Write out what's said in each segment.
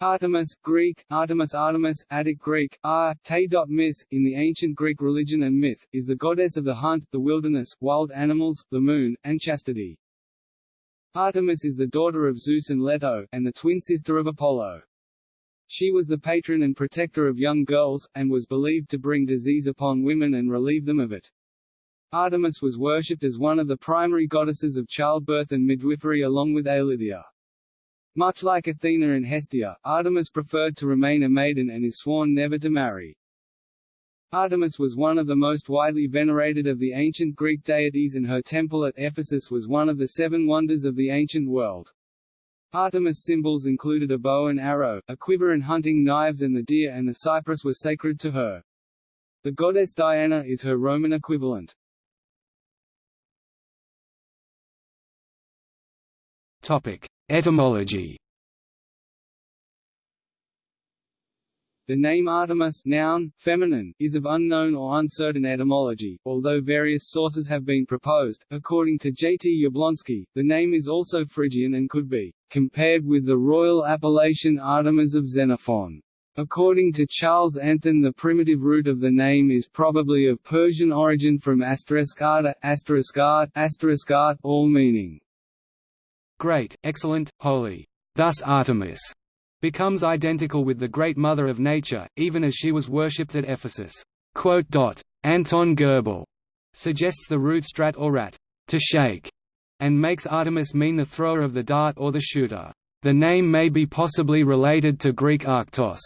Artemis, Greek, Artemis Artemis, Attic Greek, Ar, Te.mis, in the ancient Greek religion and myth, is the goddess of the hunt, the wilderness, wild animals, the moon, and chastity. Artemis is the daughter of Zeus and Leto, and the twin sister of Apollo. She was the patron and protector of young girls, and was believed to bring disease upon women and relieve them of it. Artemis was worshipped as one of the primary goddesses of childbirth and midwifery along with Eileithyia. Much like Athena and Hestia, Artemis preferred to remain a maiden and is sworn never to marry. Artemis was one of the most widely venerated of the ancient Greek deities and her temple at Ephesus was one of the seven wonders of the ancient world. Artemis' symbols included a bow and arrow, a quiver and hunting knives and the deer and the cypress were sacred to her. The goddess Diana is her Roman equivalent. Topic: Etymology The name Artemis noun, feminine, is of unknown or uncertain etymology, although various sources have been proposed. According to J. T. Yablonsky, the name is also Phrygian and could be compared with the royal appellation Artemis of Xenophon. According to Charles Anthon the primitive root of the name is probably of Persian origin from asterisk arta, asterisk asterisk all meaning great, excellent, holy. Thus Artemis becomes identical with the Great Mother of Nature, even as she was worshipped at Ephesus. Anton Goebel suggests the root strat or rat, to shake, and makes Artemis mean the thrower of the dart or the shooter. The name may be possibly related to Greek arctos,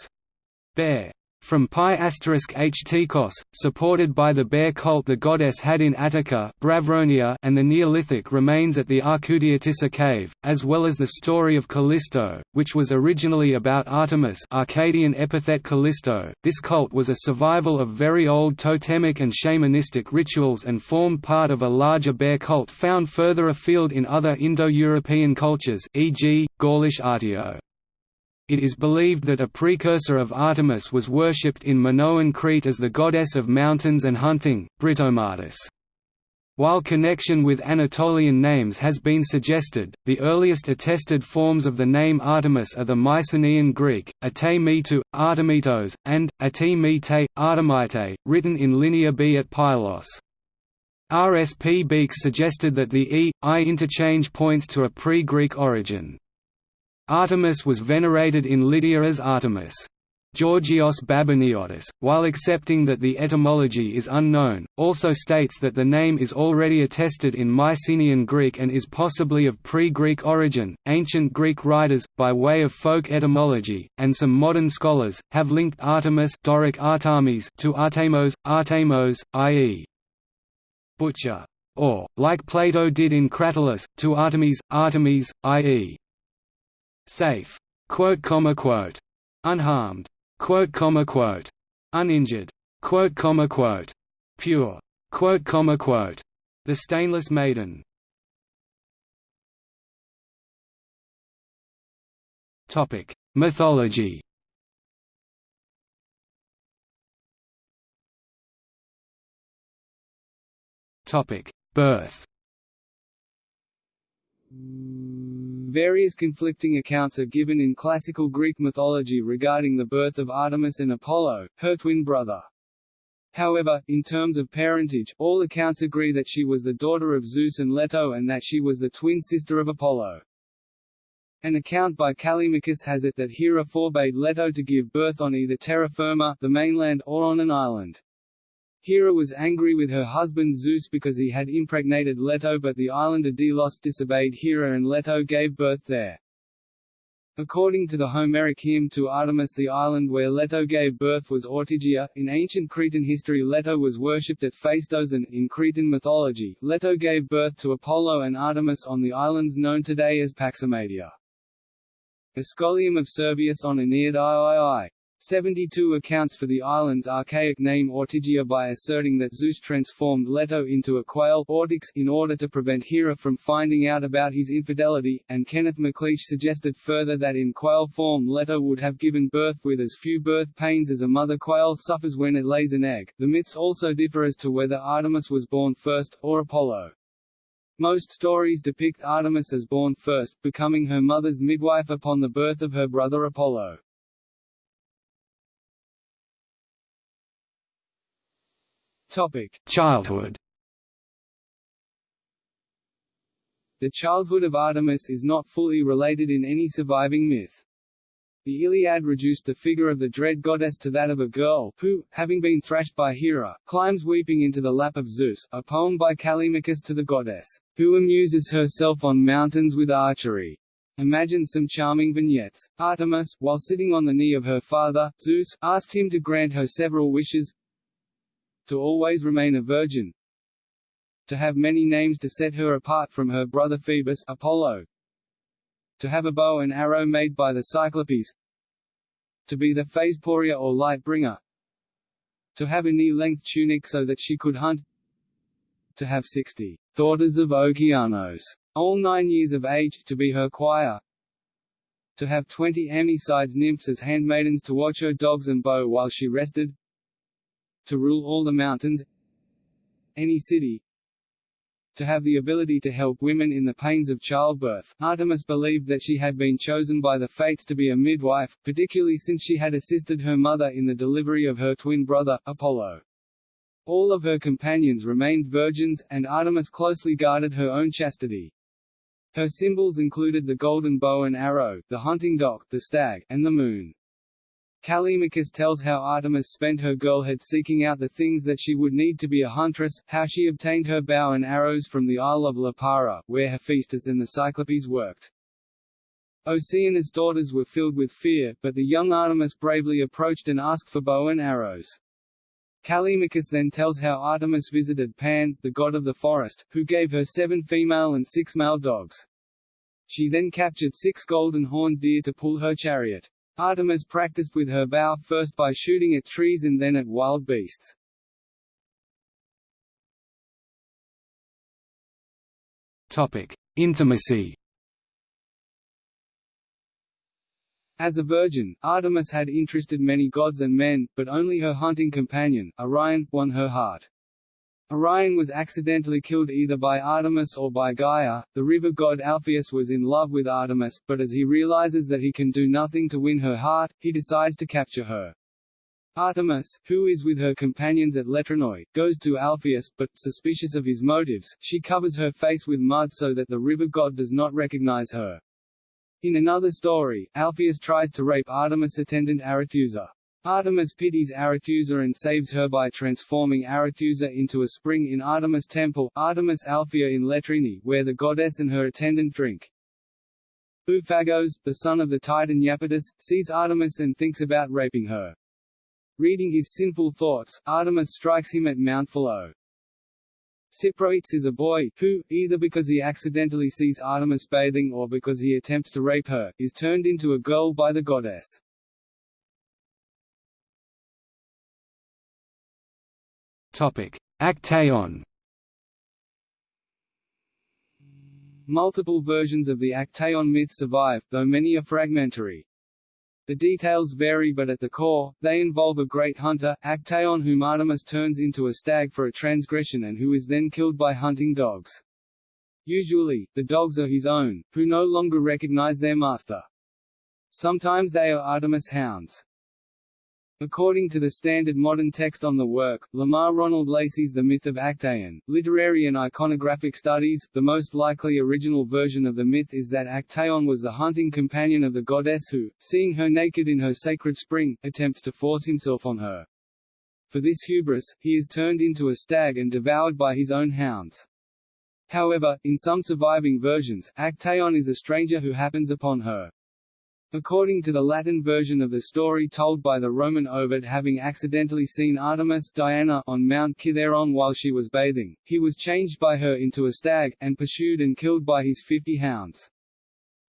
bear, from pi asterisk htikos, supported by the bear cult the goddess had in Attica Bravronia and the Neolithic remains at the Arcudiatissa cave, as well as the story of Callisto, which was originally about Artemis Arcadian epithet Callisto. This cult was a survival of very old totemic and shamanistic rituals and formed part of a larger bear cult found further afield in other Indo-European cultures e.g., Gaulish Artio. It is believed that a precursor of Artemis was worshipped in Minoan Crete as the goddess of mountains and hunting, Britomartis. While connection with Anatolian names has been suggested, the earliest attested forms of the name Artemis are the Mycenaean Greek, ate Artemitos, and, ate mite, Artemite, written in Linear B at Pylos. R. S. P. Beekes suggested that the e, i interchange points to a pre-Greek origin. Artemis was venerated in Lydia as Artemis. Georgios Babiniotis, while accepting that the etymology is unknown, also states that the name is already attested in Mycenaean Greek and is possibly of pre-Greek origin. Ancient Greek writers, by way of folk etymology, and some modern scholars, have linked Artemis Doric Artemis to Artemos, Artemos, i.e. butcher, or, like Plato did in Cratylus, to Artemis, Artemis, i.e safe, quote comma quote, unharmed, quote comma quote, uninjured, quote comma quote, pure, quote comma quote, the stainless maiden. Topic: Mythology. Topic: Birth. Various conflicting accounts are given in classical Greek mythology regarding the birth of Artemis and Apollo, her twin brother. However, in terms of parentage, all accounts agree that she was the daughter of Zeus and Leto and that she was the twin sister of Apollo. An account by Callimachus has it that Hera forbade Leto to give birth on either terra firma the mainland or on an island. Hera was angry with her husband Zeus because he had impregnated Leto but the islander Delos disobeyed Hera and Leto gave birth there. According to the Homeric hymn to Artemis the island where Leto gave birth was Ortygia. In ancient Cretan history Leto was worshipped at Phaistos and, in Cretan mythology, Leto gave birth to Apollo and Artemis on the islands known today as Paximadia. Scholium of Servius on Aeneid III 72 accounts for the island's archaic name Ortigia by asserting that Zeus transformed Leto into a quail Ortyx in order to prevent Hera from finding out about his infidelity, and Kenneth McLeish suggested further that in quail form Leto would have given birth with as few birth pains as a mother quail suffers when it lays an egg. The myths also differ as to whether Artemis was born first, or Apollo. Most stories depict Artemis as born first, becoming her mother's midwife upon the birth of her brother Apollo. Topic: Childhood. The childhood of Artemis is not fully related in any surviving myth. The Iliad reduced the figure of the dread goddess to that of a girl, who, having been thrashed by Hera, climbs weeping into the lap of Zeus, a poem by Callimachus to the goddess, who amuses herself on mountains with archery. Imagine some charming vignettes. Artemis, while sitting on the knee of her father, Zeus, asked him to grant her several wishes to always remain a virgin, to have many names to set her apart from her brother Phoebus Apollo, to have a bow and arrow made by the Cyclopes, to be the Phaesporia or light bringer, to have a knee-length tunic so that she could hunt, to have sixty daughters of Okeanos, all nine years of age, to be her choir, to have twenty Amycides nymphs as handmaidens to watch her dogs and bow while she rested, to rule all the mountains, any city, to have the ability to help women in the pains of childbirth. Artemis believed that she had been chosen by the fates to be a midwife, particularly since she had assisted her mother in the delivery of her twin brother, Apollo. All of her companions remained virgins, and Artemis closely guarded her own chastity. Her symbols included the golden bow and arrow, the hunting dog, the stag, and the moon. Callimachus tells how Artemis spent her girlhood seeking out the things that she would need to be a huntress, how she obtained her bow and arrows from the Isle of Lipara, where Hephaestus and the Cyclopes worked. Oceanus' daughters were filled with fear, but the young Artemis bravely approached and asked for bow and arrows. Callimachus then tells how Artemis visited Pan, the god of the forest, who gave her seven female and six male dogs. She then captured six golden horned deer to pull her chariot. Artemis practiced with her bow first by shooting at trees and then at wild beasts. Topic: Intimacy. As a virgin, Artemis had interested many gods and men, but only her hunting companion, Orion, won her heart. Orion was accidentally killed either by Artemis or by Gaia. The river god Alpheus was in love with Artemis, but as he realizes that he can do nothing to win her heart, he decides to capture her. Artemis, who is with her companions at Letranoi, goes to Alpheus, but, suspicious of his motives, she covers her face with mud so that the river god does not recognize her. In another story, Alpheus tries to rape Artemis' attendant Arethusa. Artemis pities Arethusa and saves her by transforming Arethusa into a spring in Artemis' temple Artemis Alphea in Letrini, where the goddess and her attendant drink. Buphagos, the son of the titan Iapetus, sees Artemis and thinks about raping her. Reading his sinful thoughts, Artemis strikes him at Mount Philo. Cyproetes is a boy, who, either because he accidentally sees Artemis bathing or because he attempts to rape her, is turned into a girl by the goddess. Actaeon. Multiple versions of the Actaeon myth survive, though many are fragmentary. The details vary but at the core, they involve a great hunter, Actaeon whom Artemis turns into a stag for a transgression and who is then killed by hunting dogs. Usually, the dogs are his own, who no longer recognize their master. Sometimes they are Artemis hounds. According to the standard modern text on the work, Lamar Ronald Lacy's The Myth of Actaeon, Literary and Iconographic Studies, the most likely original version of the myth is that Actaeon was the hunting companion of the goddess who, seeing her naked in her sacred spring, attempts to force himself on her. For this hubris, he is turned into a stag and devoured by his own hounds. However, in some surviving versions, Actaeon is a stranger who happens upon her. According to the Latin version of the story told by the Roman Ovid having accidentally seen Artemis Diana on Mount Kithaeron while she was bathing, he was changed by her into a stag, and pursued and killed by his fifty hounds.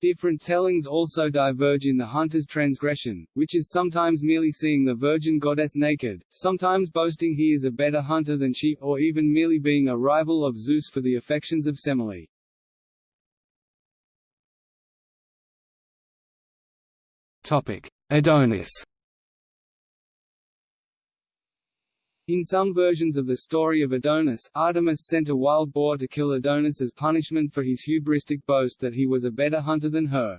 Different tellings also diverge in the hunter's transgression, which is sometimes merely seeing the virgin goddess naked, sometimes boasting he is a better hunter than she, or even merely being a rival of Zeus for the affections of Semele. Adonis. In some versions of the story of Adonis, Artemis sent a wild boar to kill Adonis as punishment for his hubristic boast that he was a better hunter than her.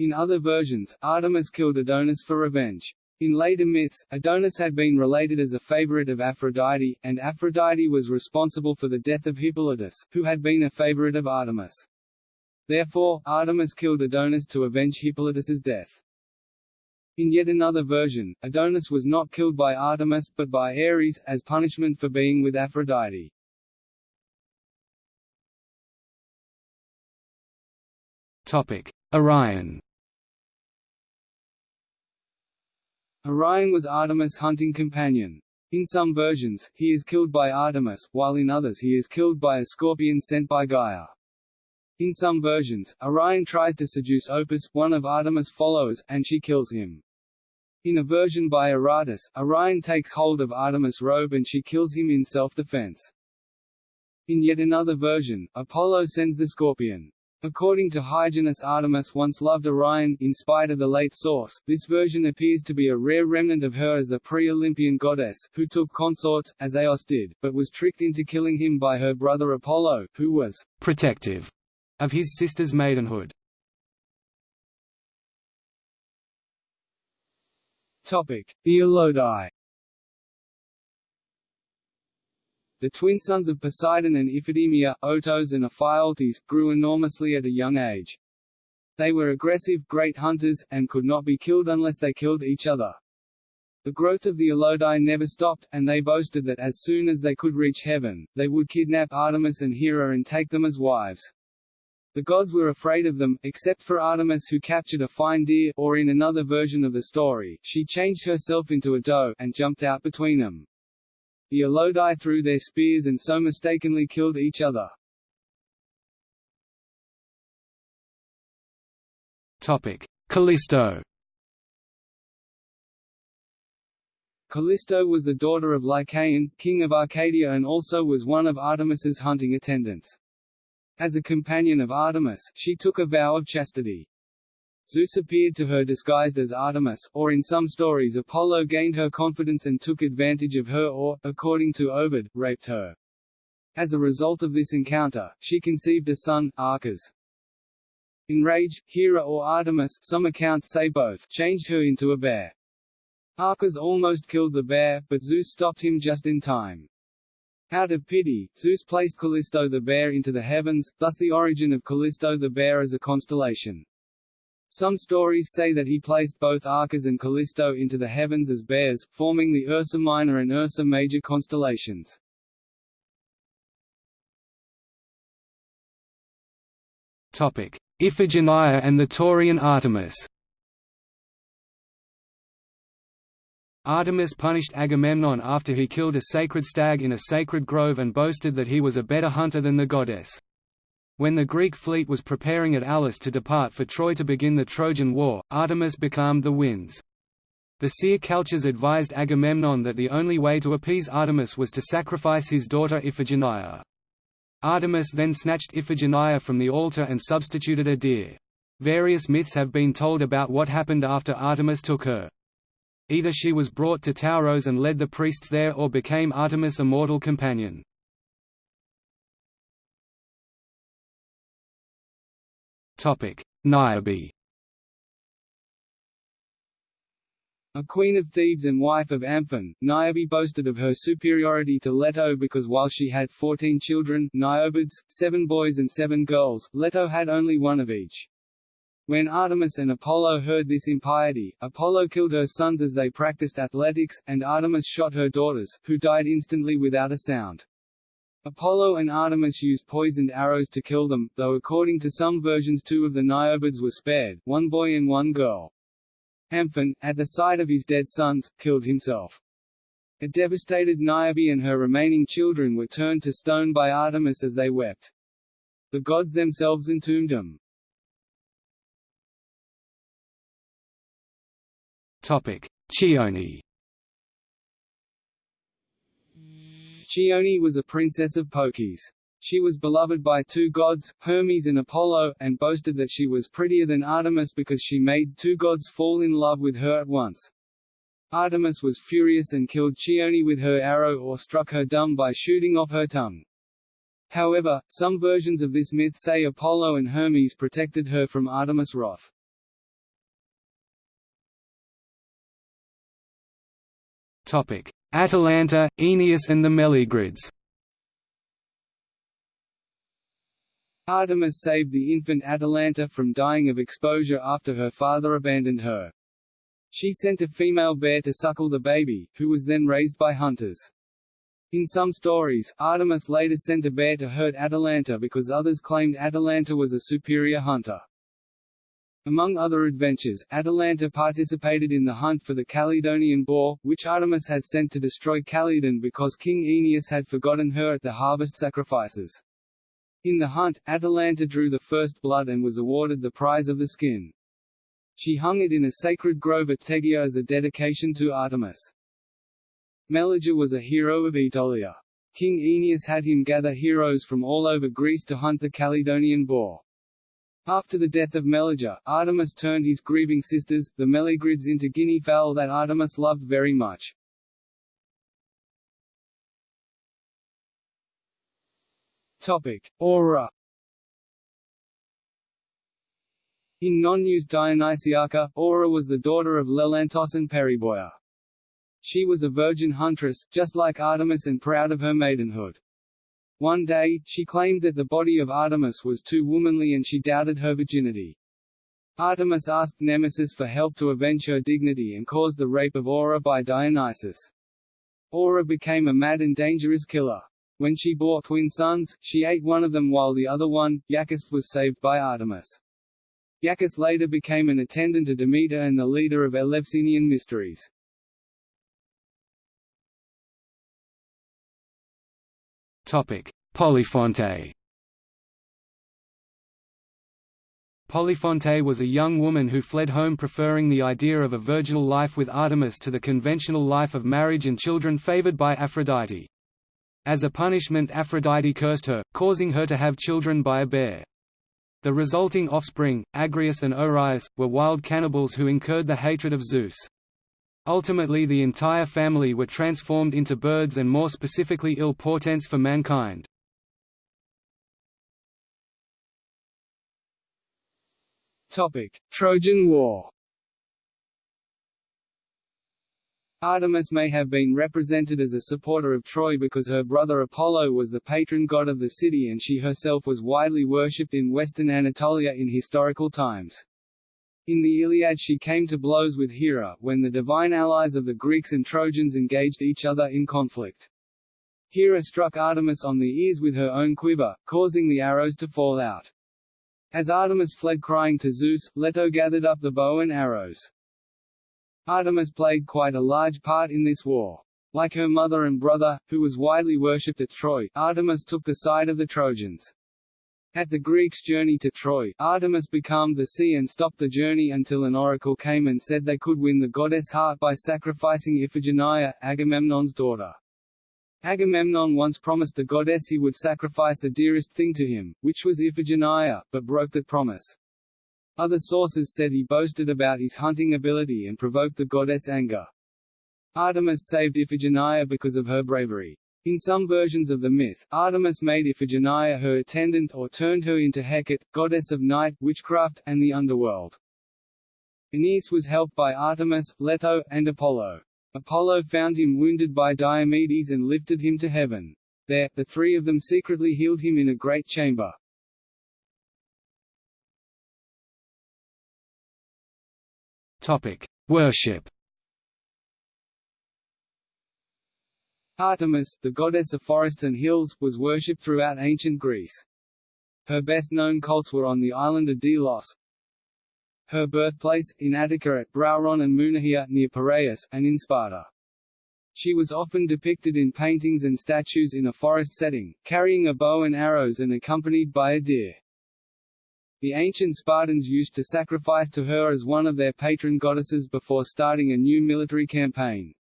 In other versions, Artemis killed Adonis for revenge. In later myths, Adonis had been related as a favorite of Aphrodite, and Aphrodite was responsible for the death of Hippolytus, who had been a favorite of Artemis. Therefore, Artemis killed Adonis to avenge Hippolytus's death. In yet another version, Adonis was not killed by Artemis, but by Ares, as punishment for being with Aphrodite. Topic. Orion Orion was Artemis' hunting companion. In some versions, he is killed by Artemis, while in others he is killed by a scorpion sent by Gaia. In some versions, Orion tries to seduce Opis, one of Artemis' followers, and she kills him. In a version by Aratus, Orion takes hold of Artemis' robe and she kills him in self-defense. In yet another version, Apollo sends the scorpion. According to Hyginus Artemis once loved Orion, in spite of the late source, this version appears to be a rare remnant of her as the pre-Olympian goddess, who took consorts, as Eos did, but was tricked into killing him by her brother Apollo, who was «protective» of his sister's maidenhood. The Elodai The twin sons of Poseidon and Iphideia, Otos and Ephialtes, grew enormously at a young age. They were aggressive, great hunters, and could not be killed unless they killed each other. The growth of the Elodai never stopped, and they boasted that as soon as they could reach heaven, they would kidnap Artemis and Hera and take them as wives. The gods were afraid of them, except for Artemis who captured a fine deer or in another version of the story, she changed herself into a doe and jumped out between them. The Elodai threw their spears and so mistakenly killed each other. Topic. Callisto Callisto was the daughter of Lycaon, king of Arcadia and also was one of Artemis's hunting attendants. As a companion of Artemis, she took a vow of chastity. Zeus appeared to her disguised as Artemis, or in some stories Apollo gained her confidence and took advantage of her or, according to Ovid, raped her. As a result of this encounter, she conceived a son, Arcas. Enraged, Hera or Artemis some accounts say both changed her into a bear. Arcas almost killed the bear, but Zeus stopped him just in time. Out of pity, Zeus placed Callisto the bear into the heavens, thus the origin of Callisto the bear as a constellation. Some stories say that he placed both Arcas and Callisto into the heavens as bears, forming the Ursa Minor and Ursa Major constellations. Iphigenia and the Taurian Artemis Artemis punished Agamemnon after he killed a sacred stag in a sacred grove and boasted that he was a better hunter than the goddess. When the Greek fleet was preparing at Aulis to depart for Troy to begin the Trojan War, Artemis becalmed the winds. The seer Calchas advised Agamemnon that the only way to appease Artemis was to sacrifice his daughter Iphigenia. Artemis then snatched Iphigenia from the altar and substituted a deer. Various myths have been told about what happened after Artemis took her. Either she was brought to Tauros and led the priests there or became Artemis' immortal companion. Niobe A queen of Thebes and wife of Amphion, Niobe boasted of her superiority to Leto because while she had fourteen children Niobids, seven boys and seven girls, Leto had only one of each. When Artemis and Apollo heard this impiety, Apollo killed her sons as they practiced athletics, and Artemis shot her daughters, who died instantly without a sound. Apollo and Artemis used poisoned arrows to kill them, though according to some versions two of the Niobids were spared, one boy and one girl. Amphion, at the sight of his dead sons, killed himself. A devastated Niobe and her remaining children were turned to stone by Artemis as they wept. The gods themselves entombed them. Chione Chione was a princess of Phocis. She was beloved by two gods, Hermes and Apollo, and boasted that she was prettier than Artemis because she made two gods fall in love with her at once. Artemis was furious and killed Chione with her arrow or struck her dumb by shooting off her tongue. However, some versions of this myth say Apollo and Hermes protected her from Artemis' wrath. Atalanta, Oeneus and the Meleagrids Artemis saved the infant Atalanta from dying of exposure after her father abandoned her. She sent a female bear to suckle the baby, who was then raised by hunters. In some stories, Artemis later sent a bear to hurt Atalanta because others claimed Atalanta was a superior hunter. Among other adventures, Atalanta participated in the hunt for the Calydonian boar, which Artemis had sent to destroy Calydon because King Oeneus had forgotten her at the harvest sacrifices. In the hunt, Atalanta drew the first blood and was awarded the prize of the skin. She hung it in a sacred grove at Tegea as a dedication to Artemis. Meleager was a hero of Aetolia. King Oeneus had him gather heroes from all over Greece to hunt the Calydonian boar. After the death of Meleager, Artemis turned his grieving sisters, the Meleagrids into guinea fowl that Artemis loved very much. Topic: Aura In Nonnus' Dionysiaca, Aura was the daughter of Lelantos and Periboia. She was a virgin huntress, just like Artemis and proud of her maidenhood. One day, she claimed that the body of Artemis was too womanly and she doubted her virginity. Artemis asked Nemesis for help to avenge her dignity and caused the rape of Aura by Dionysus. Aura became a mad and dangerous killer. When she bore twin sons, she ate one of them while the other one, Iacchus, was saved by Artemis. Iacchus later became an attendant to Demeter and the leader of Eleusinian mysteries. Topic: Polyphonte. Polyphonte was a young woman who fled home preferring the idea of a virginal life with Artemis to the conventional life of marriage and children favored by Aphrodite. As a punishment Aphrodite cursed her, causing her to have children by a bear. The resulting offspring, Agrius and Oreis, were wild cannibals who incurred the hatred of Zeus. Ultimately the entire family were transformed into birds and more specifically ill portents for mankind. Trojan War Artemis may have been represented as a supporter of Troy because her brother Apollo was the patron god of the city and she herself was widely worshipped in western Anatolia in historical times. In the Iliad she came to blows with Hera, when the divine allies of the Greeks and Trojans engaged each other in conflict. Hera struck Artemis on the ears with her own quiver, causing the arrows to fall out. As Artemis fled crying to Zeus, Leto gathered up the bow and arrows. Artemis played quite a large part in this war. Like her mother and brother, who was widely worshipped at Troy, Artemis took the side of the Trojans. At the Greeks' journey to Troy, Artemis becalmed the sea and stopped the journey until an oracle came and said they could win the goddess' heart by sacrificing Iphigenia, Agamemnon's daughter. Agamemnon once promised the goddess he would sacrifice the dearest thing to him, which was Iphigenia, but broke that promise. Other sources said he boasted about his hunting ability and provoked the goddess' anger. Artemis saved Iphigenia because of her bravery. In some versions of the myth, Artemis made Iphigenia her attendant or turned her into Hecate, goddess of night, witchcraft, and the underworld. Aeneas was helped by Artemis, Leto, and Apollo. Apollo found him wounded by Diomedes and lifted him to heaven. There, the three of them secretly healed him in a great chamber. Topic: Worship. Artemis, the goddess of forests and hills, was worshipped throughout ancient Greece. Her best-known cults were on the island of Delos, her birthplace, in Attica at Brauron and Mounikhia near Piraeus, and in Sparta. She was often depicted in paintings and statues in a forest setting, carrying a bow and arrows and accompanied by a deer. The ancient Spartans used to sacrifice to her as one of their patron goddesses before starting a new military campaign.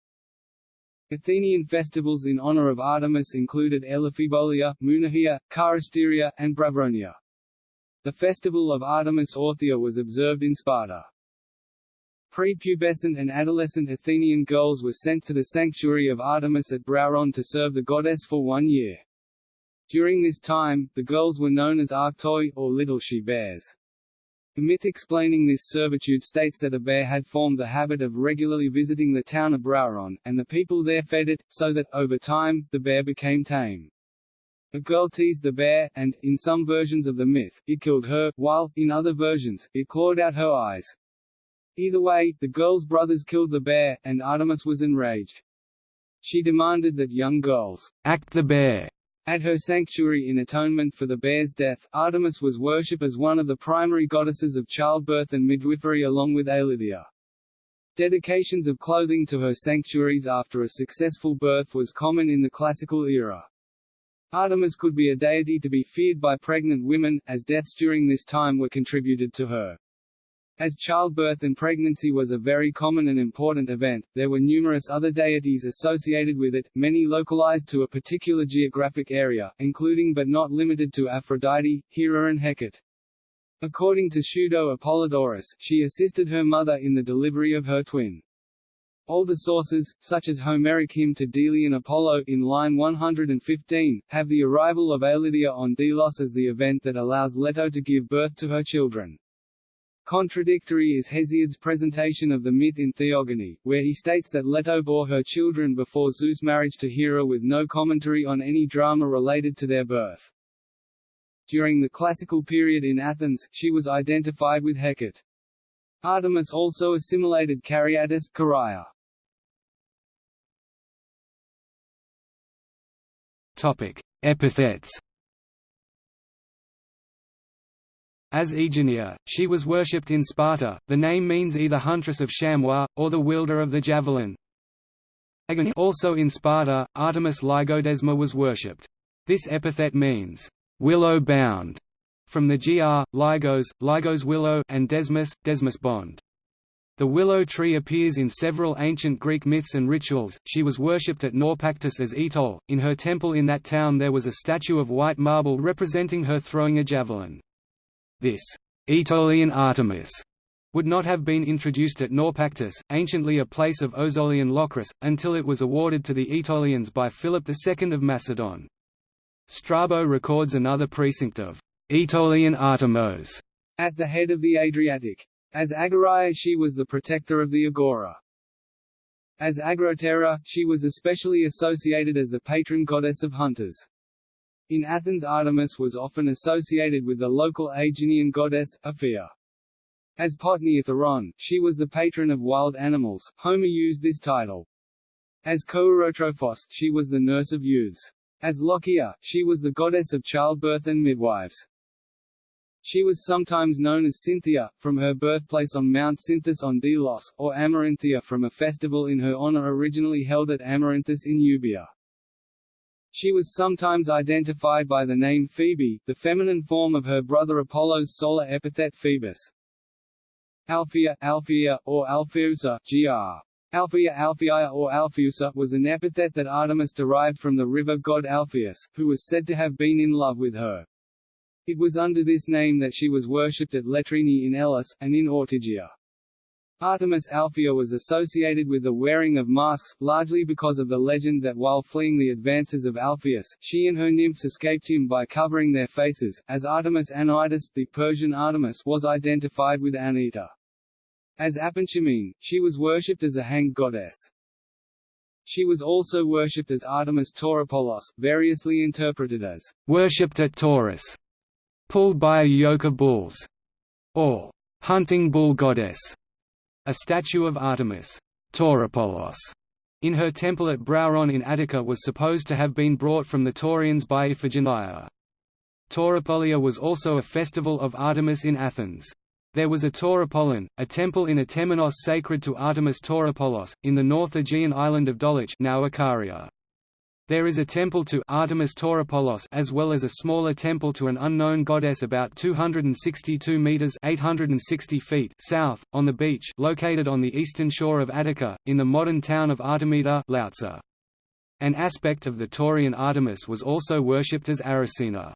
Athenian festivals in honor of Artemis included Elaphebolia, Mounikhia, Charisteria, and Bravronia. The festival of Artemis Orthia was observed in Sparta. Prepubescent and adolescent Athenian girls were sent to the sanctuary of Artemis at Brauron to serve the goddess for one year. During this time, the girls were known as Arctoi, or little she-bears. The myth explaining this servitude states that a bear had formed the habit of regularly visiting the town of Brauron, and the people there fed it, so that, over time, the bear became tame. A girl teased the bear, and, in some versions of the myth, it killed her, while, in other versions, it clawed out her eyes. Either way, the girl's brothers killed the bear, and Artemis was enraged. She demanded that young girls act the bear at her sanctuary in atonement for the bear's death. Artemis was worshipped as one of the primary goddesses of childbirth and midwifery along with Eileithyia. Dedications of clothing to her sanctuaries after a successful birth was common in the classical era. Artemis could be a deity to be feared by pregnant women, as deaths during this time were contributed to her. As childbirth and pregnancy was a very common and important event, there were numerous other deities associated with it, many localized to a particular geographic area, including but not limited to Aphrodite, Hera and Hecate. According to Pseudo Apollodorus, she assisted her mother in the delivery of her twin. Older sources, such as Homeric hymn to Delian Apollo in line 115, have the arrival of Eileithyia on Delos as the event that allows Leto to give birth to her children. Contradictory is Hesiod's presentation of the myth in Theogony, where he states that Leto bore her children before Zeus' marriage to Hera with no commentary on any drama related to their birth. During the classical period in Athens, she was identified with Hecate. Artemis also assimilated Caryattis Caria. Epithets As Aegina, she was worshipped in Sparta. The name means either huntress of chamois, or the wielder of the javelin. Also in Sparta, Artemis Lygodesma was worshipped. This epithet means, willow-bound, from the gr, lygos, lygos willow, and desmus, desmus bond. The willow tree appears in several ancient Greek myths and rituals. She was worshipped at Naupactus as Etol. In her temple in that town there was a statue of white marble representing her throwing a javelin. This Aetolian Artemis would not have been introduced at Naupactus, anciently a place of Ozolian Locris, until it was awarded to the Aetolians by Philip II of Macedon. Strabo records another precinct of Aetolian Artemos at the head of the Adriatic. As Agoraia she was the protector of the Agora. As Agrotera, she was especially associated as the patron goddess of hunters. In Athens Artemis was often associated with the local Aeginean goddess, Aphia. As Potnia Theron, she was the patron of wild animals, Homer used this title. As Kourotrophos, she was the nurse of youths. As Lochia, she was the goddess of childbirth and midwives. She was sometimes known as Cynthia, from her birthplace on Mount Cynthus on Delos, or Amaranthia from a festival in her honor originally held at Amaranthus in Euboea. She was sometimes identified by the name Phoebe, the feminine form of her brother Apollo's solar epithet Phoebus. Alphia, Alphia, or Alpheusa, gr. Alphia Alphia or Alpheusa was an epithet that Artemis derived from the river god Alpheus, who was said to have been in love with her. It was under this name that she was worshipped at Letrini in Elis, and in Ortygia. Artemis Alphia was associated with the wearing of masks, largely because of the legend that while fleeing the advances of Alpheus, she and her nymphs escaped him by covering their faces, as Artemis Anitis, the Persian Artemis was identified with Anahita. As Apanchimene, she was worshipped as a hanged goddess. She was also worshipped as Artemis Tauropolos, variously interpreted as worshipped at Taurus, pulled by a yoke of bulls, or hunting bull goddess. A statue of Artemis Tauropolos in her temple at Brauron in Attica was supposed to have been brought from the Taurians by Iphigenia. Tauropolia was also a festival of Artemis in Athens. There was a Tauropolion, a temple in a temenos sacred to Artemis Tauropolos, in the North Aegean island of Doliche now Icaria. There is a temple to Artemis Tauropolos as well as a smaller temple to an unknown goddess about 262 meters (860 feet) south on the beach located on the eastern shore of Attica in the modern town of Artemida Loutsa. An aspect of the Taurian Artemis was also worshipped as Aracina.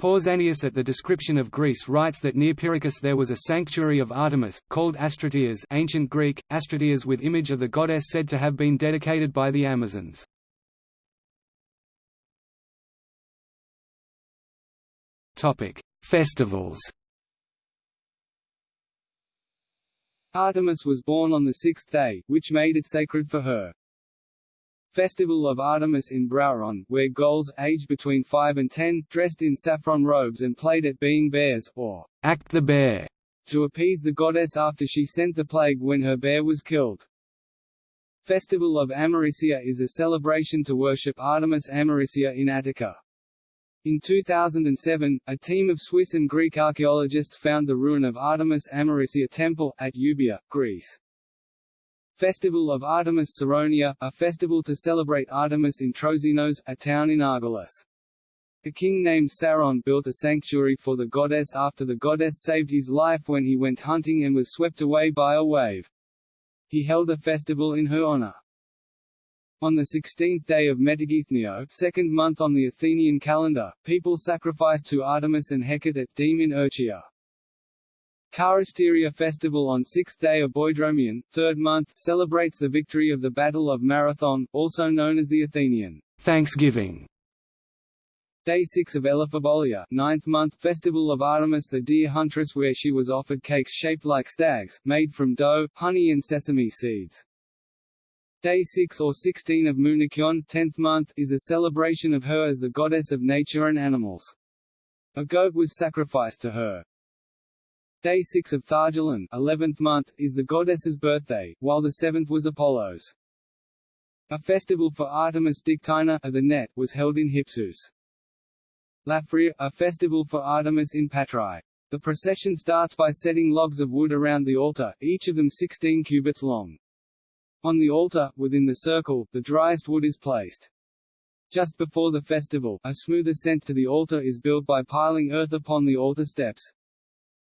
Pausanias at the description of Greece writes that near Pyrrhicus there was a sanctuary of Artemis, called Astratias ancient Greek, Astratias with image of the goddess said to have been dedicated by the Amazons. Festivals Artemis was born on the sixth day, which made it sacred for her. Festival of Artemis in Brauron, where girls, aged between 5 and 10, dressed in saffron robes and played at being bears, or act the bear, to appease the goddess after she sent the plague when her bear was killed. Festival of Amarisia is a celebration to worship Artemis Amarisia in Attica. In 2007, a team of Swiss and Greek archaeologists found the ruin of Artemis Amarisia Temple, at Euboea, Greece. Festival of Artemis Saronia, a festival to celebrate Artemis in Trozinos, a town in Argolis. A king named Saron built a sanctuary for the goddess after the goddess saved his life when he went hunting and was swept away by a wave. He held a festival in her honor. On the 16th day of Metageitnion second month on the Athenian calendar, people sacrificed to Artemis and Hecate at Deme in Erchia. Charisteria festival on sixth day of Boedromion, third month, celebrates the victory of the Battle of Marathon, also known as the Athenian Thanksgiving. Day 6 of Elaphebolia, ninth month, festival of Artemis the deer huntress where she was offered cakes shaped like stags, made from dough, honey and sesame seeds. Day 6 or 16 of Mounichion, 10th month, is a celebration of her as the goddess of nature and animals. A goat was sacrificed to her. Day 6 of Thargelion 11th month, is the goddess's birthday, while the 7th was Apollo's. A festival for Artemis Dictina of the net, was held in Hypsus. Laphria, a festival for Artemis in Patrai. The procession starts by setting logs of wood around the altar, each of them 16 cubits long. On the altar, within the circle, the driest wood is placed. Just before the festival, a smooth ascent to the altar is built by piling earth upon the altar steps.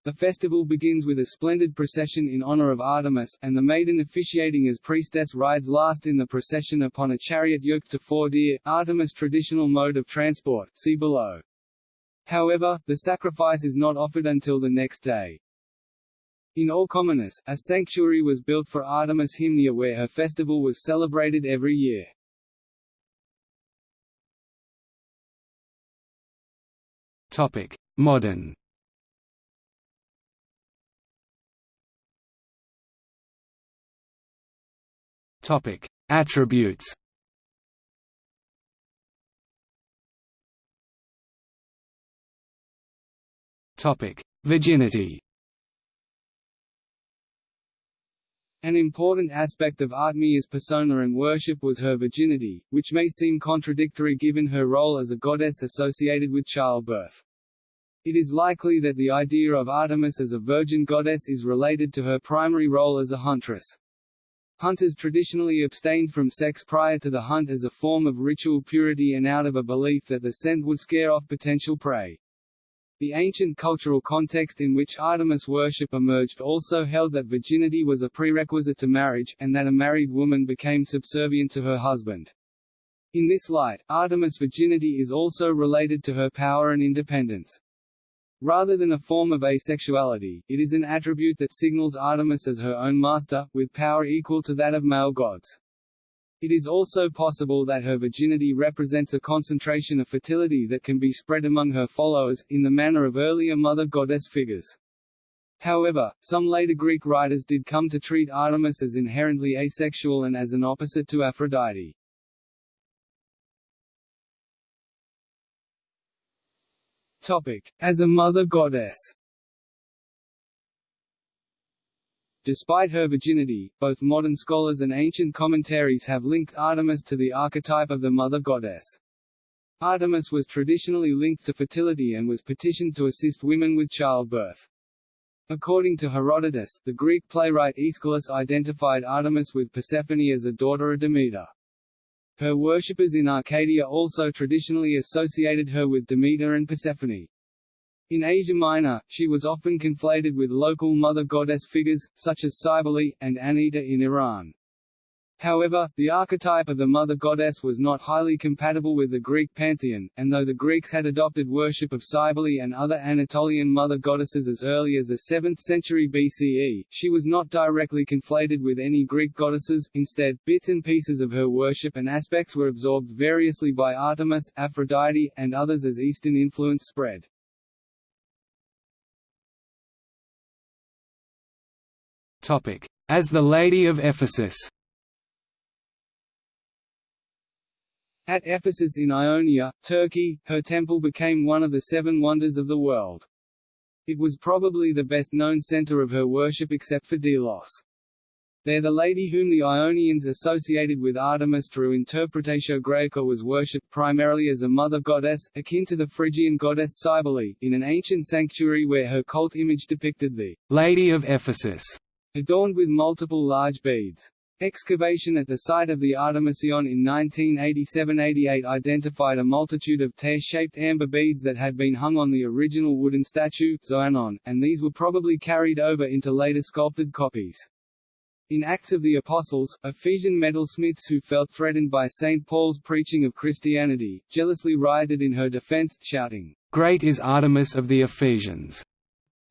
The festival begins with a splendid procession in honor of Artemis, and the maiden officiating as priestess rides last in the procession upon a chariot yoked to four deer, Artemis' traditional mode of transport see below. However, the sacrifice is not offered until the next day. In Orchomenus, a sanctuary was built for Artemis Hymnia where her festival was celebrated every year. Topic: Modern Topic: Attributes. Topic: Virginity. An important aspect of Artemia's persona and worship was her virginity, which may seem contradictory given her role as a goddess associated with childbirth. It is likely that the idea of Artemis as a virgin goddess is related to her primary role as a huntress. Hunters traditionally abstained from sex prior to the hunt as a form of ritual purity and out of a belief that the scent would scare off potential prey. The ancient cultural context in which Artemis worship emerged also held that virginity was a prerequisite to marriage, and that a married woman became subservient to her husband. In this light, Artemis' virginity is also related to her power and independence. Rather than a form of asexuality, it is an attribute that signals Artemis as her own master, with power equal to that of male gods. It is also possible that her virginity represents a concentration of fertility that can be spread among her followers, in the manner of earlier mother goddess figures. However, some later Greek writers did come to treat Artemis as inherently asexual and as an opposite to Aphrodite. Topic: As a mother goddess. Despite her virginity, both modern scholars and ancient commentaries have linked Artemis to the archetype of the mother goddess. Artemis was traditionally linked to fertility and was petitioned to assist women with childbirth. According to Herodotus, the Greek playwright Aeschylus identified Artemis with Persephone as a daughter of Demeter. Her worshippers in Arcadia also traditionally associated her with Demeter and Persephone. In Asia Minor, she was often conflated with local mother goddess figures, such as Cybele, and Anahita in Iran. However, the archetype of the mother goddess was not highly compatible with the Greek pantheon, and though the Greeks had adopted worship of Cybele and other Anatolian mother goddesses as early as the 7th century BCE, she was not directly conflated with any Greek goddesses, instead, bits and pieces of her worship and aspects were absorbed variously by Artemis, Aphrodite, and others as Eastern influence spread. As the Lady of Ephesus At Ephesus in Ionia, Turkey, her temple became one of the seven wonders of the world. It was probably the best-known center of her worship except for Delos. There the lady whom the Ionians associated with Artemis through Interpretatio Graeca was worshipped primarily as a mother goddess, akin to the Phrygian goddess Cybele, in an ancient sanctuary where her cult image depicted the Lady of Ephesus, adorned with multiple large beads. Excavation at the site of the Artemision in 1987–88 identified a multitude of tear-shaped amber beads that had been hung on the original wooden statue Xoanon, and these were probably carried over into later sculpted copies. In Acts of the Apostles, Ephesian metalsmiths who felt threatened by St. Paul's preaching of Christianity, jealously rioted in her defense, shouting, "'Great is Artemis of the Ephesians!'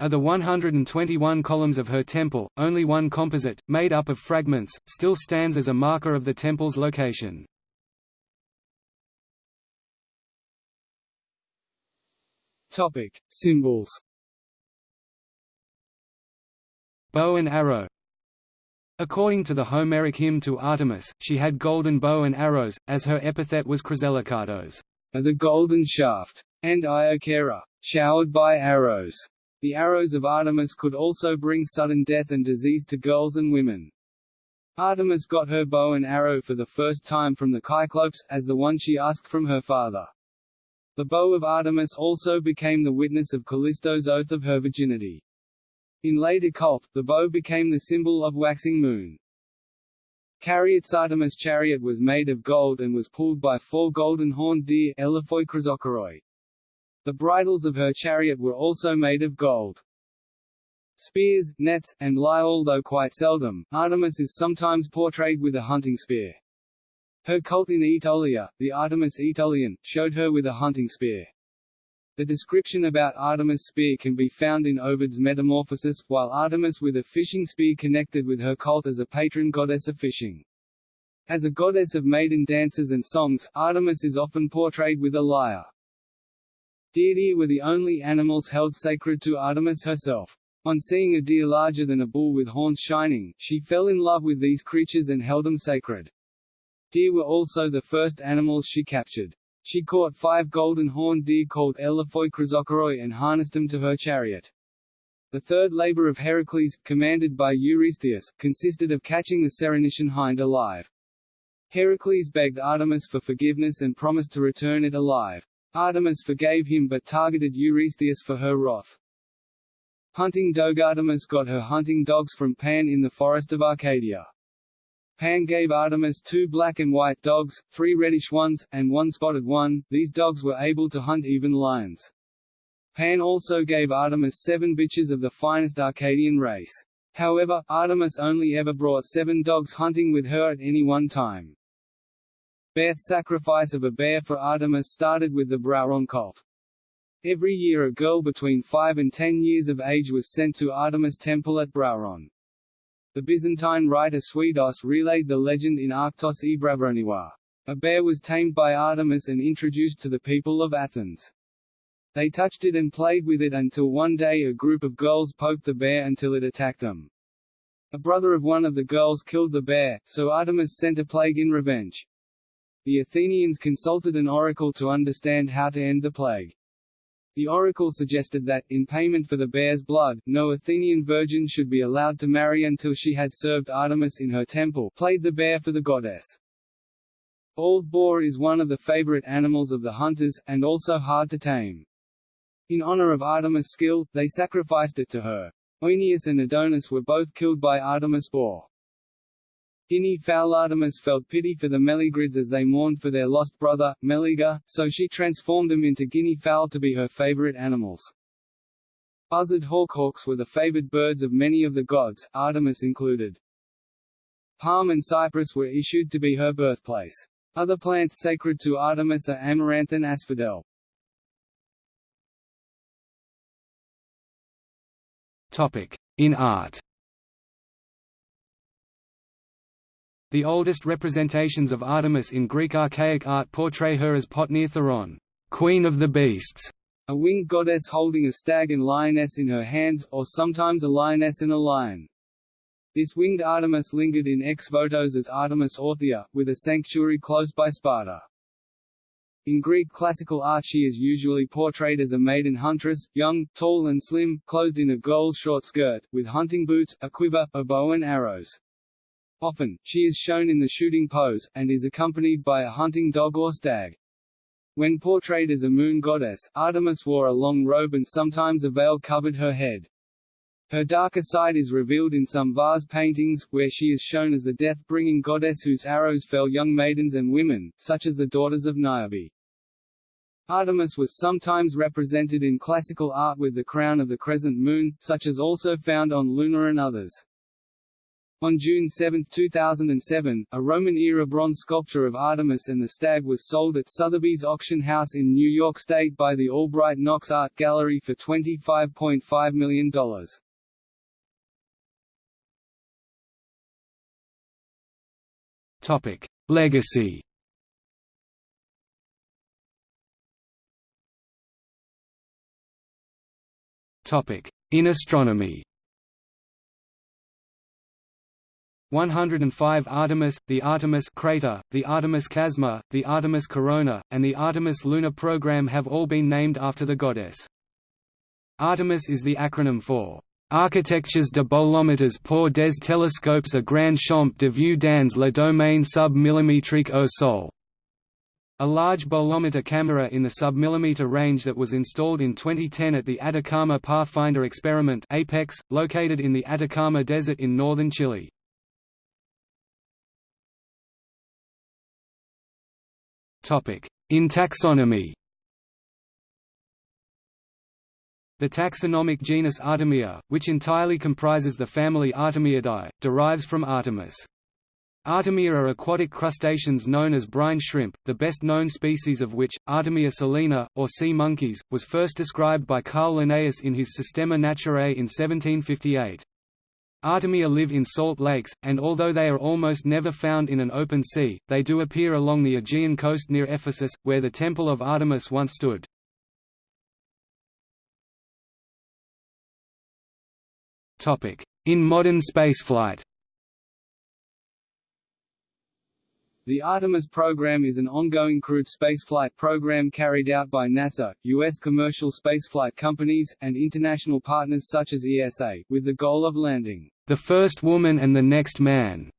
Of the 121 columns of her temple, only one composite, made up of fragments, still stands as a marker of the temple's location. Topic: Symbols. Bow and arrow. According to the Homeric hymn to Artemis, she had golden bow and arrows, as her epithet was chryselakatos, the golden shaft, and Iocheaira, showered by arrows. The arrows of Artemis could also bring sudden death and disease to girls and women. Artemis got her bow and arrow for the first time from the Cyclopes, as the one she asked from her father. The bow of Artemis also became the witness of Callisto's oath of her virginity. In later cult, the bow became the symbol of waxing moon. Chariot's Artemis chariot was made of gold and was pulled by four golden-horned deer the bridles of her chariot were also made of gold. Spears, nets, and lie although quite seldom, Artemis is sometimes portrayed with a hunting spear. Her cult in Aetolia, the Artemis Aetolian, showed her with a hunting spear. The description about Artemis' spear can be found in Ovid's Metamorphosis, while Artemis with a fishing spear connected with her cult as a patron goddess of fishing. As a goddess of maiden dances and songs, Artemis is often portrayed with a lyre. Deer were the only animals held sacred to Artemis herself. On seeing a deer larger than a bull with horns shining, she fell in love with these creatures and held them sacred. Deer were also the first animals she captured. She caught five golden horned deer called Elaphoi chrysokoroi and harnessed them to her chariot. The third labor of Heracles, commanded by Eurystheus, consisted of catching the Ceryneian hind alive. Heracles begged Artemis for forgiveness and promised to return it alive. Artemis forgave him but targeted Eurystheus for her wrath. Hunting dog Artemis got her hunting dogs from Pan in the forest of Arcadia. Pan gave Artemis two black and white dogs, three reddish ones, and one spotted one. These dogs were able to hunt even lions. Pan also gave Artemis seven bitches of the finest Arcadian race. However, Artemis only ever brought seven dogs hunting with her at any one time. Bear sacrifice of a bear for Artemis started with the Brauron cult. Every year a girl between 5 and 10 years of age was sent to Artemis temple at Brauron. The Byzantine writer Suidas relayed the legend in Arctos e Brauroniois. A bear was tamed by Artemis and introduced to the people of Athens. They touched it and played with it until one day a group of girls poked the bear until it attacked them. A brother of one of the girls killed the bear, so Artemis sent a plague in revenge. The Athenians consulted an oracle to understand how to end the plague. The oracle suggested that, in payment for the bear's blood, no Athenian virgin should be allowed to marry until she had served Artemis in her temple played the bear for the goddess. Bald boar is one of the favorite animals of the hunters, and also hard to tame. In honor of Artemis' skill, they sacrificed it to her. Oeneus and Adonis were both killed by Artemis' boar. Guinea fowl Artemis felt pity for the Meleagrids as they mourned for their lost brother, Meleager, so she transformed them into guinea fowl to be her favorite animals. Buzzard hawkhawks were the favored birds of many of the gods, Artemis included. palm and cypress were issued to be her birthplace. Other plants sacred to Artemis are amaranth and asphodel. In art The oldest representations of Artemis in Greek archaic art portray her as Potnia Theron, queen of the beasts, a winged goddess holding a stag and lioness in her hands, or sometimes a lioness and a lion. This winged Artemis lingered in ex votos as Artemis Orthia, with a sanctuary close by Sparta. In Greek classical art she is usually portrayed as a maiden huntress, young, tall and slim, clothed in a girl's short skirt, with hunting boots, a quiver, a bow and arrows. Often, she is shown in the shooting pose, and is accompanied by a hunting dog or stag. When portrayed as a moon goddess, Artemis wore a long robe and sometimes a veil covered her head. Her darker side is revealed in some vase paintings, where she is shown as the death-bringing goddess whose arrows fell young maidens and women, such as the daughters of Niobe. Artemis was sometimes represented in classical art with the crown of the crescent moon, such as also found on Luna and others. On June 7, 2007, a Roman-era bronze sculpture of Artemis and the Stag was sold at Sotheby's auction house in New York State by the Albright Knox Art Gallery for $25.5 million. Topic: Legacy Topic: In astronomy 105 Artemis, the Artemis crater, the Artemis Chasma, the Artemis Corona, and the Artemis lunar program have all been named after the goddess. Artemis is the acronym for Architectures de bolometres pour des télescopes à grand champ de vue dans le domaine submillimétrique au Sol. A large bolometer camera in the submillimeter range that was installed in 2010 at the Atacama Pathfinder Experiment Apex, located in the Atacama Desert in northern Chile. In taxonomy The taxonomic genus Artemia, which entirely comprises the family Artemiidae, derives from Artemis. Artemia are aquatic crustaceans known as brine shrimp, the best known species of which, Artemia salina, or sea monkeys, was first described by Carl Linnaeus in his Systema Naturae in 1758. Artemia live in salt lakes, and although they are almost never found in an open sea, they do appear along the Aegean coast near Ephesus, where the Temple of Artemis once stood. In modern spaceflight The Artemis program is an ongoing crewed spaceflight program carried out by NASA, U.S. commercial spaceflight companies, and international partners such as ESA, with the goal of landing the first woman and the next man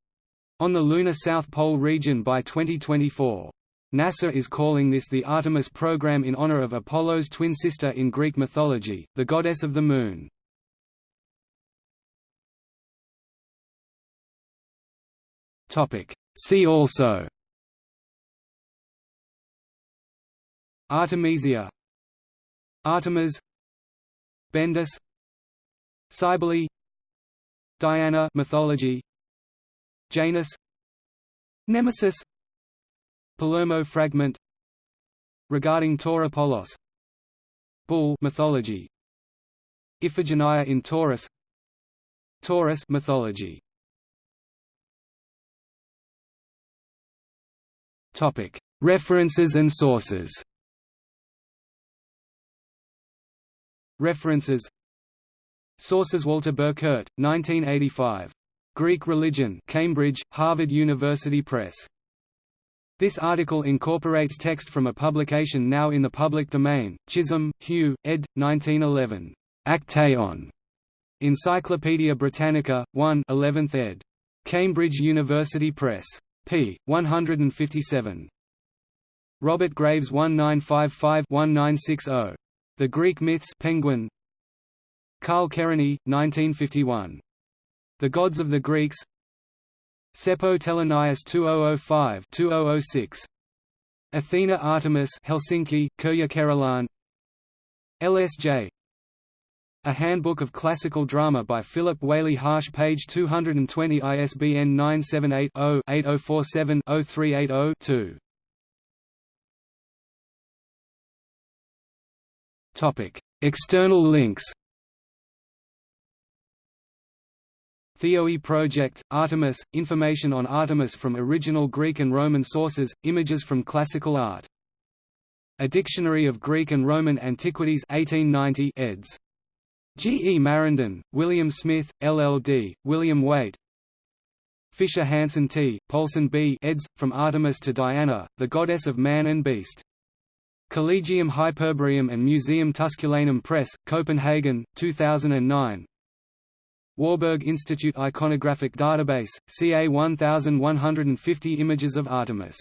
on the lunar South Pole region by 2024. NASA is calling this the Artemis program in honor of Apollo's twin sister in Greek mythology, the goddess of the moon. Topic See also. Artemisia. Artemis. Bendis. Cybele. Diana. Mythology. Janus. Nemesis. Palermo fragment. Regarding Tauropolos. Bull. Mythology. Iphigenia in Tauris. Taurus mythology References and sources. References. Sources: Walter Burkert, 1985. Greek Religion, Cambridge, Harvard University Press. This article incorporates text from a publication now in the public domain, Chisholm, Hugh, ed. 1911. Actaeon. Encyclopædia Britannica, 1 11th ed. Cambridge University Press p. 157. Robert Graves 1955-1960. The Greek Myths Penguin Carl Kerényi, 1951. The Gods of the Greeks Seppo Telenius 2005-2006. Athena Artemis Helsinki, Kerolaan LSJ A Handbook of Classical Drama by Philip Whaley Harsh page 220 ISBN 978-0-8047-0380-2 External links Theoi Project, Artemis, information on Artemis from original Greek and Roman sources, images from classical art. A Dictionary of Greek and Roman Antiquities 1890 eds. G. E. Marindin, William Smith, LL.D., William Wayte Fischer Hansen T., Poulsen B. eds. From Artemis to Diana, the Goddess of Man and Beast. Collegium Hyperboreum and Museum Tusculanum Press, Copenhagen, 2009 Warburg Institute Iconographic Database, CA 1150 Images of Artemis